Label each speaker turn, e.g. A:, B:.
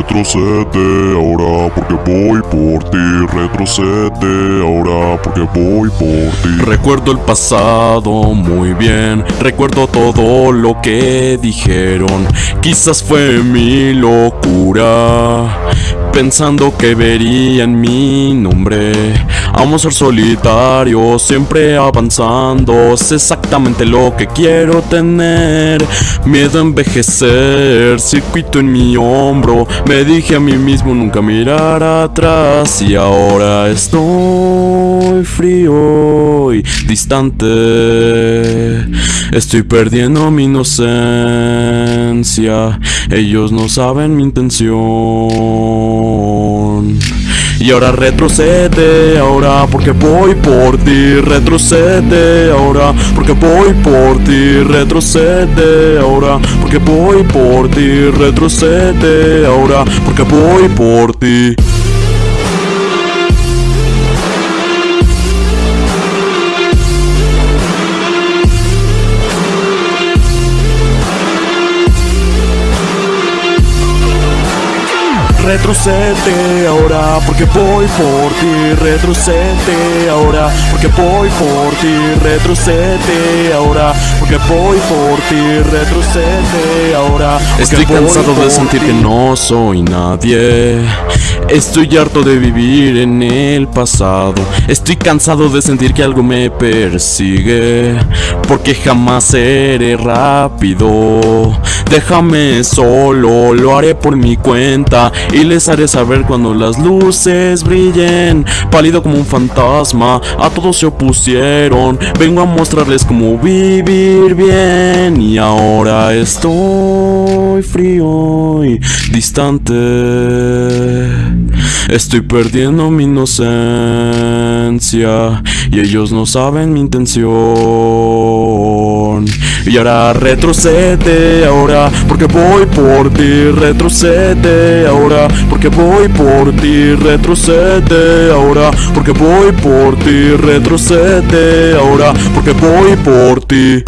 A: Retrocede ahora porque voy por ti. Retrocede ahora porque voy por ti.
B: Recuerdo el pasado muy bien, recuerdo todo lo que dijeron. Quizás fue mi locura, pensando que verían mi nombre. Amo ser solitario, siempre avanzando. Es exactamente lo que quiero tener. Miedo a envejecer, circuito en mi hombro. Me dije a mí mismo nunca mirar atrás. Y ahora estoy frío y distante. Estoy perdiendo mi inocencia. Ellos no saben mi intención. Y ahora retrocede, ahora porque voy por ti, retrocede, ahora porque voy por ti, retrocede, ahora porque voy por ti, retrocede, ahora porque voy por ti. Retrocede ahora porque voy por ti, retrocede ahora porque voy por ti, retrocede ahora porque voy por ti, retrocede ahora. Estoy cansado de sentir que no soy nadie. Estoy harto de vivir en el pasado. Estoy cansado de sentir que algo me persigue. Porque jamás seré rápido. Déjame solo, lo haré por mi cuenta. Y les haré saber cuando las luces brillen. Pálido como un fantasma, a todos se opusieron. Vengo a mostrarles cómo vivir bien. Y ahora estoy frío y distante. Estoy perdiendo mi inocencia y ellos no saben mi intención. Y ahora retrocede ahora porque voy por ti, retrocede ahora porque voy por ti, retrocede ahora porque voy por ti, retrocede ahora porque voy por ti.